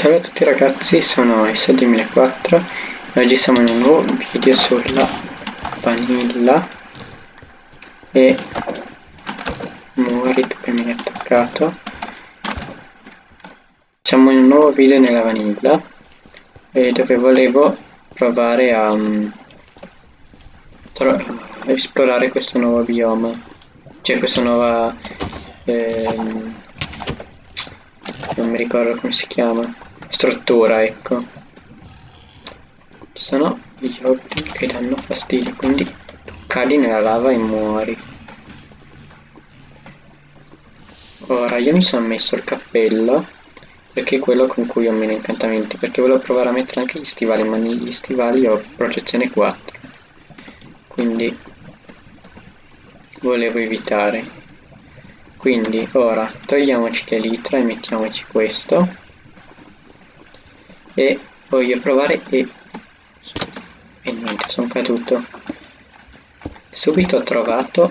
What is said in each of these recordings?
Salve a tutti ragazzi, sono S2004 e oggi siamo in un nuovo video sulla vanilla e muori che mi hai attaccato. Siamo in un nuovo video nella vanilla e dove volevo provare a um, esplorare questo nuovo bioma cioè questa nuova ehm, non mi ricordo come si chiama struttura ecco. Ci sono gli oggetti che danno fastidio quindi cadi nella lava e muori. Ora io mi sono messo il cappello perché è quello con cui ho meno incantamenti perché volevo provare a mettere anche gli stivali ma negli stivali ho protezione 4 quindi volevo evitare. Quindi ora togliamoci l'elitra e mettiamoci questo e voglio provare e e niente sono caduto. Subito ho trovato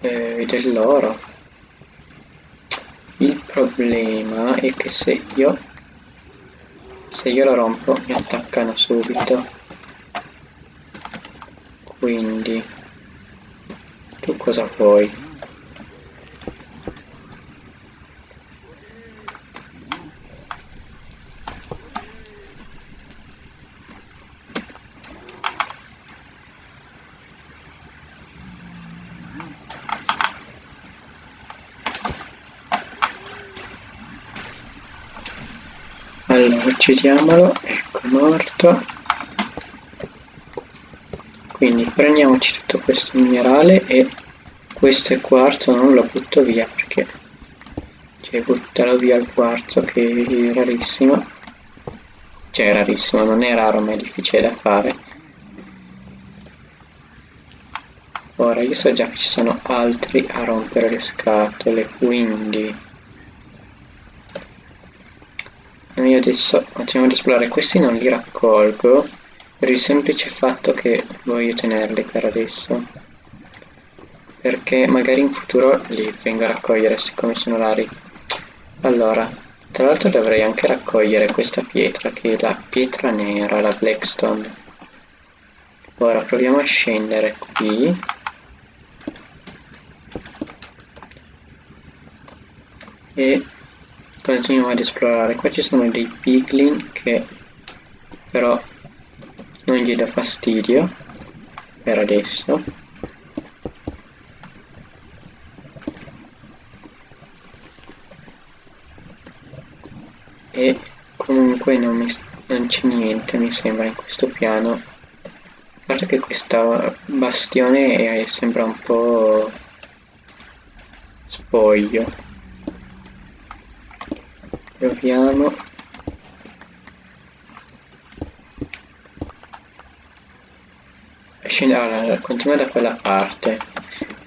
eh, dell'oro. Il problema è che se io se io lo rompo mi attaccano subito. Quindi tu cosa vuoi? Allora uccidiamolo ecco morto. Quindi prendiamoci tutto questo minerale e questo è quarzo non lo butto via perché cioè butterò via il quarzo che è rarissimo. Cioè è rarissimo non è raro ma è difficile da fare. Ora io so già che ci sono altri a rompere le scatole quindi io adesso continuiamo ad esplorare. Questi non li raccolgo per il semplice fatto che voglio tenerli per adesso. Perché magari in futuro li vengo a raccogliere siccome sono rari. Allora tra l'altro dovrei anche raccogliere questa pietra che è la pietra nera la blackstone. Ora proviamo a scendere qui. E continuiamo ad esplorare. Qua ci sono dei piglin che però non gli dà fastidio per adesso. E comunque non, non c'è niente mi sembra in questo piano. A parte che questa bastione è, sembra un po' spoglio proviamo. Allora, continua da quella parte.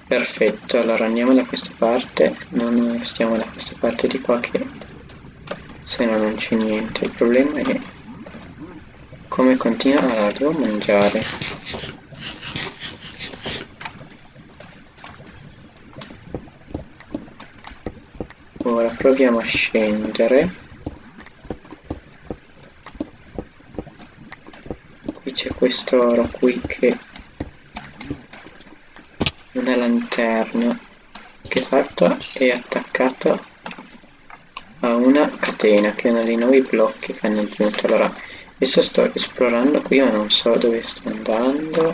Perfetto allora andiamo da questa parte. Non stiamo da questa parte di qua che se no non c'è niente. Il problema è come continua allora devo mangiare ora proviamo a scendere. Qui c'è questo oro qui che una lanterna. Che salta è attaccato a una catena che è uno dei nuovi blocchi che hanno aggiunto. Allora adesso sto esplorando qui ma non so dove sto andando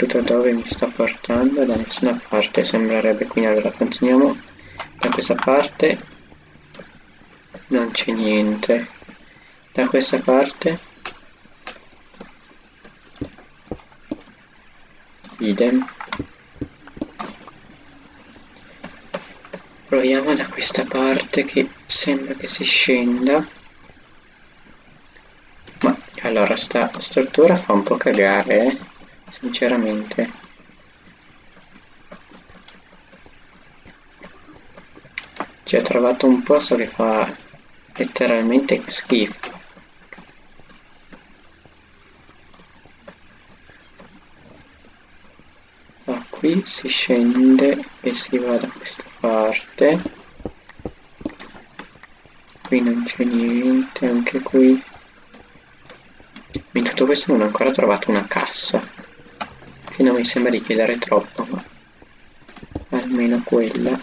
soprattutto dove mi sta portando da nessuna parte sembrerebbe quindi allora continuiamo da questa parte. Non c'è niente. Da questa parte. Idem. Proviamo da questa parte che sembra che si scenda. Ma allora sta struttura fa un po' cagare eh sinceramente. Ci ho trovato un posto che fa letteralmente schifo. Qui si scende e si va da questa parte. Qui non c'è niente anche qui. In tutto questo non ho ancora trovato una cassa che non mi sembra di chiedere troppo ma almeno quella.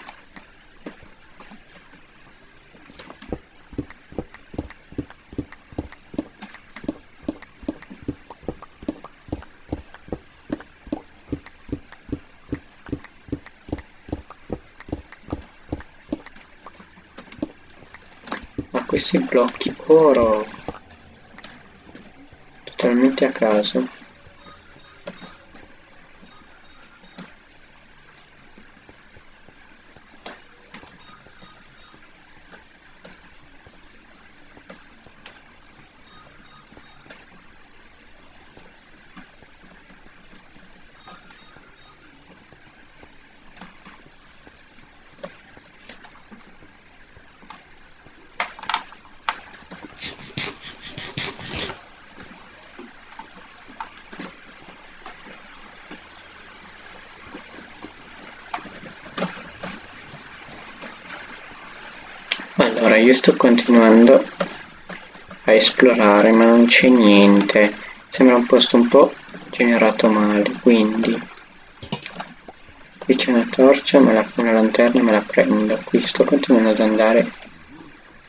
Questi blocchi oro totalmente a caso Allora, io sto continuando a esplorare, ma non c'è niente. Sembra un posto un po' generato male, quindi... Qui c'è una torcia, me la, una lanterna me la prendo. Qui sto continuando ad andare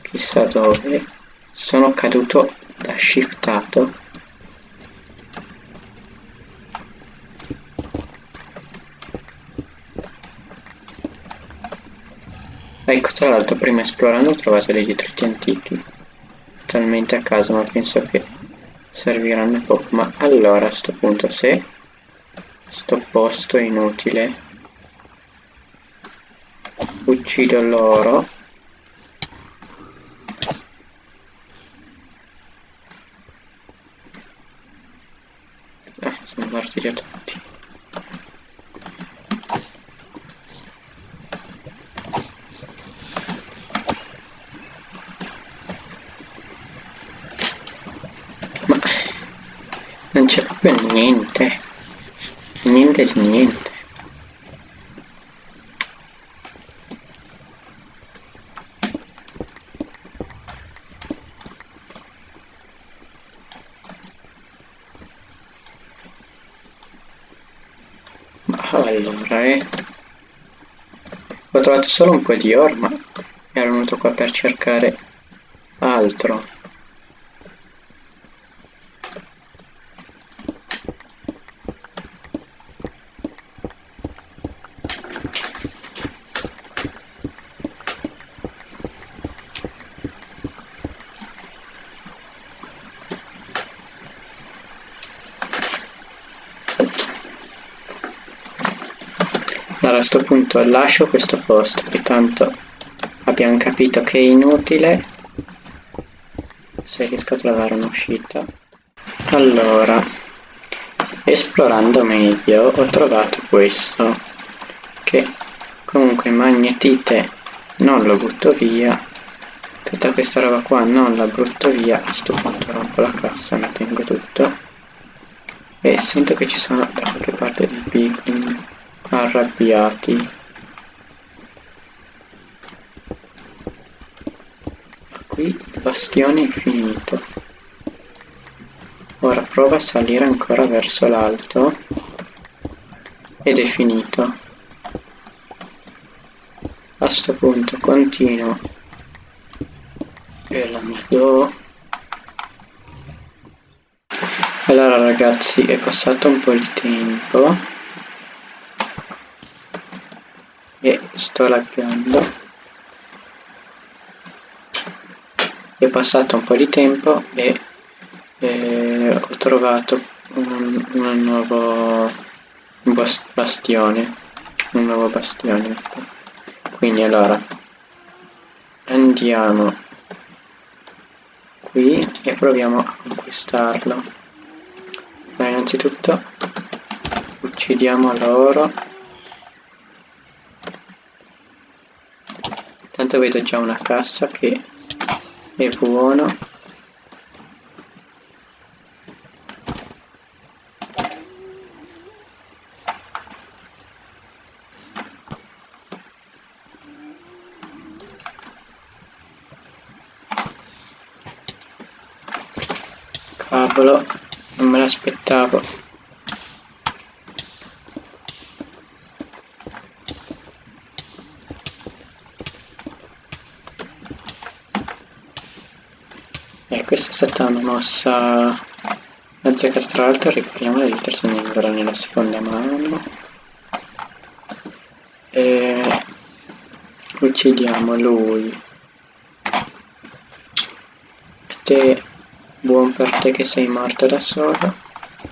chissà dove. Sono caduto da shiftato Ecco, tra l'altro prima esplorando ho trovato dei detriti antichi, talmente a caso, ma penso che serviranno poco. Ma allora, a sto punto, se sto posto è inutile, uccido loro, Ah, sono morti già tutti. Non c'è proprio niente. Niente di niente. Allora eh. Ho trovato solo un po' di oro ma ero venuto qua per cercare altro a questo punto lascio questo posto che tanto abbiamo capito che è inutile. Se riesco a trovare un'uscita. Allora esplorando meglio ho trovato questo che comunque magnetite non lo butto via. Tutta questa roba qua non la butto via. A sto punto rompo la cassa mi tengo tutto. E sento che ci sono da qualche parte dei piglin arrabbiati. Qui il bastione è finito. Ora prova a salire ancora verso l'alto ed è finito. A sto punto continuo. E la do allora ragazzi è passato un po' di tempo e sto laggando. È passato un po' di tempo e eh, ho trovato un, un nuovo bastione un nuovo bastione. Quindi allora andiamo qui e proviamo a conquistarlo. Ma innanzitutto uccidiamo l'oro momento vedo già una cassa che è buono. Cavolo non me l'aspettavo. Questa è stata una mossa azzeccata tra l'altro ripariamo le terza ancora nella seconda mano. E uccidiamo lui. Te Buon per te che sei morto da solo.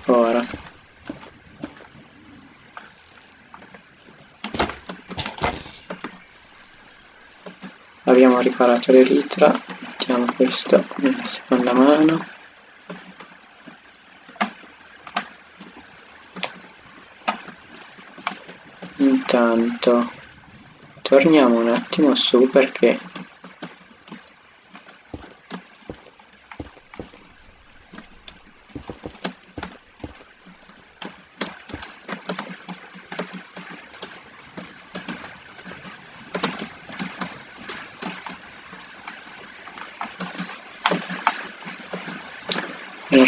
Ora. Abbiamo riparato l'elitra. Mettiamo questo nella seconda mano. Intanto torniamo un attimo su perché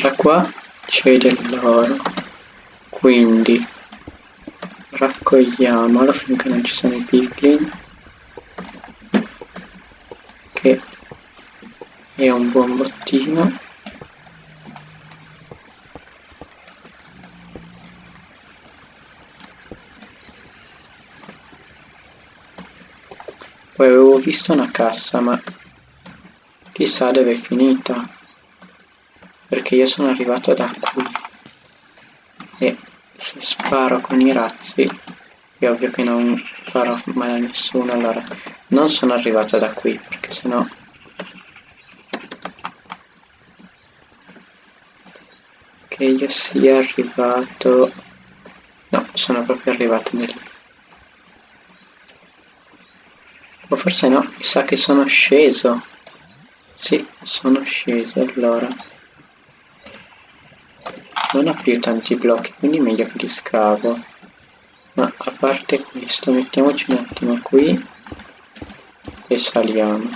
allora qua c'è dell'oro quindi raccogliamolo finché non ci sono i piglin che è un buon bottino. Poi avevo visto una cassa ma chissà dove è finita perché io sono arrivato da qui e se sparo con i razzi è ovvio che non farò male a nessuno allora non sono arrivato da qui perché sennò che io sia arrivato no sono proprio arrivato lì o forse no mi sa che sono sceso. Sì sono sceso allora non ha più tanti blocchi quindi meglio che li scavo. Ma a parte questo mettiamoci un attimo qui e saliamo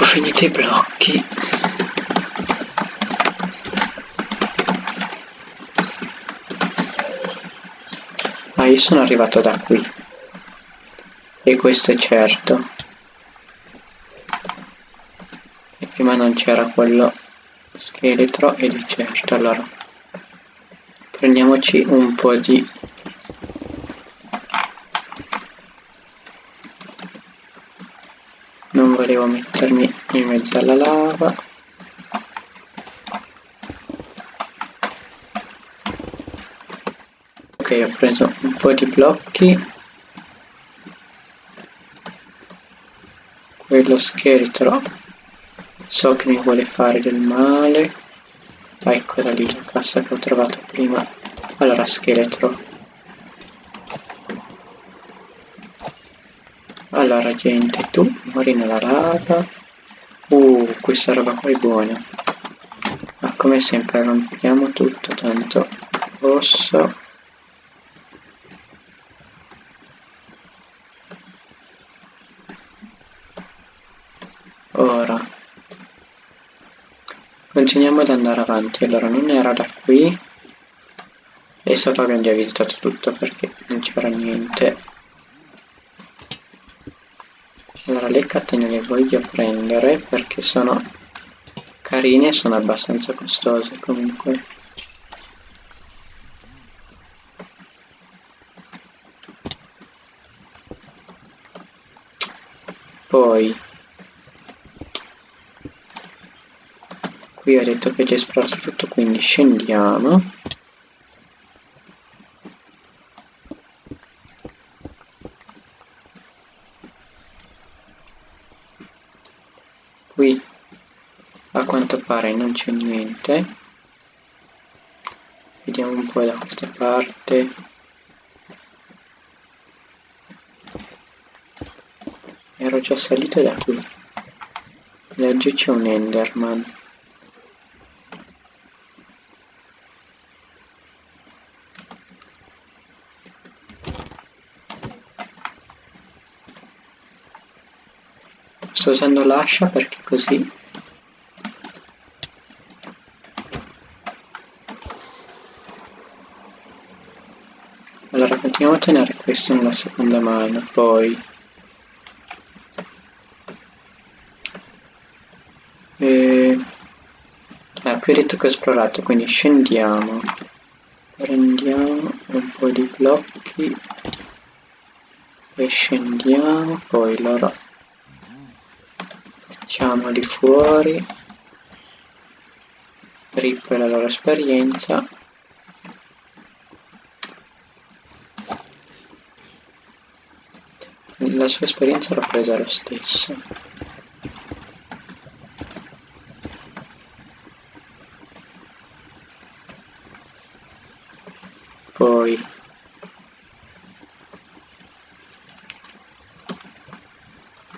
finito i blocchi ma io sono arrivato da qui. E questo è certo. E prima non c'era quello scheletro ed è certo allora prendiamoci un po' di non volevo mettermi in mezzo alla lava. Ok ho preso un po' di blocchi. Quello scheletro so che mi vuole fare del male. Eccola lì la cassa che ho trovato prima. Allora scheletro Allora gente, tu muori nella lava. Uh, questa roba qua è buona. Ma come sempre rompiamo tutto, tanto rosso. Ora. Continuiamo ad andare avanti. Allora, non era da qui. E sopra abbiamo già visitato tutto perché non c'era niente allora le catene le voglio prendere perché sono carine e sono abbastanza costose comunque. Poi qui ho detto che esplorato tutto quindi scendiamo a quanto pare non c'è niente. Vediamo un po' da questa parte. Ero già salito da qui. Laggiù c'è un enderman. Sto usando l'ascia perché così a tenere questo nella seconda mano poi. E... ah, qui ho detto che ho esplorato quindi scendiamo. Prendiamo un po' di blocchi e scendiamo poi loro facciamoli fuori. Rip la loro esperienza la sua esperienza l'ho presa lo stesso. Poi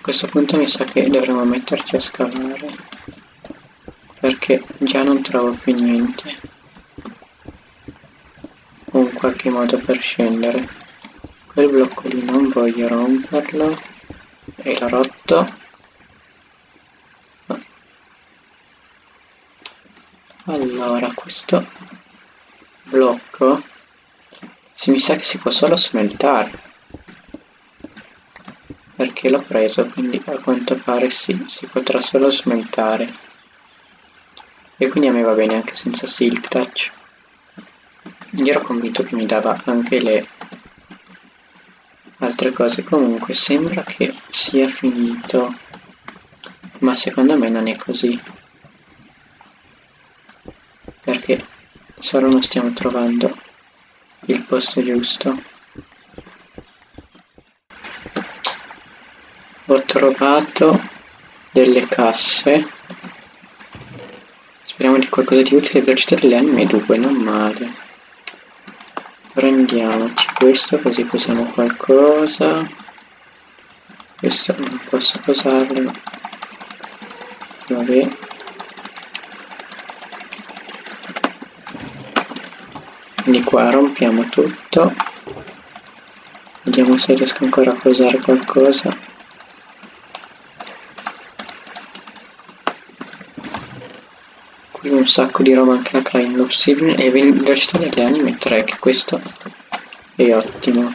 questo punto mi sa che dovremmo metterci a scavare perché già non trovo più niente. Un qualche modo per scendere quel blocco lì non voglio romperlo. E l'ho rotto allora questo blocco si mi sa che si può solo smeltare perché l'ho preso quindi a quanto pare sì, si potrà solo smeltare. E quindi a me va bene anche senza silk touch. Io ero convinto che mi dava anche le altre cose comunque sembra che sia finito ma secondo me non è così. Perché solo non stiamo trovando il posto giusto. Ho trovato delle casse. Speriamo di qualcosa di utile velocità delle anime 2 non male prendiamoci questo così posiamo qualcosa. Questo non posso posarlo. Vabbè. Quindi qua rompiamo tutto. Vediamo se riesco ancora a posare qualcosa un sacco di roba anche la Crying Obsidian e velocità degli anime 3 che questo è ottimo.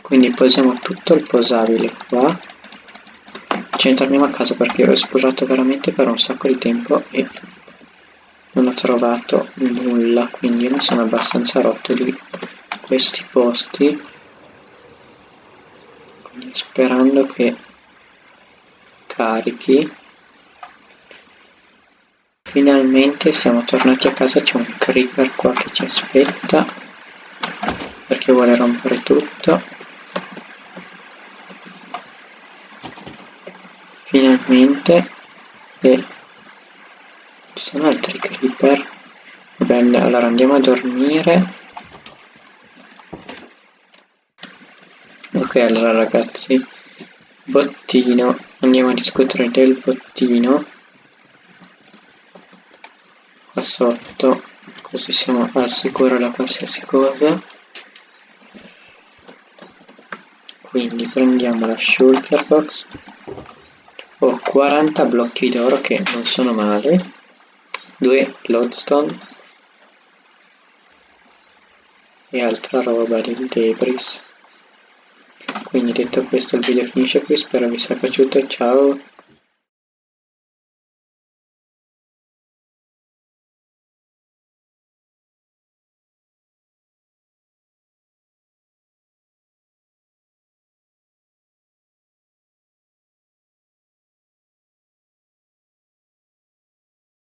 Quindi posiamo tutto il posabile qua. Ce ne torniamo a casa perché ho esplorato veramente per un sacco di tempo e non ho trovato nulla quindi mi sono abbastanza rotto di questi posti. Quindi sperando che carichi Finalmente siamo tornati a casa, c'è un creeper qua che ci aspetta perché vuole rompere tutto. Finalmente e ci sono altri creeper. Bene, allora andiamo a dormire. Ok, allora ragazzi, bottino, andiamo a discutere del bottino sotto così siamo al sicuro da qualsiasi cosa. Quindi prendiamo la shulker box. Ho 40 blocchi d'oro che non sono male. 2 lodestone e altra roba del debris. Quindi detto questo il video finisce qui. Spero vi sia piaciuto. Ciao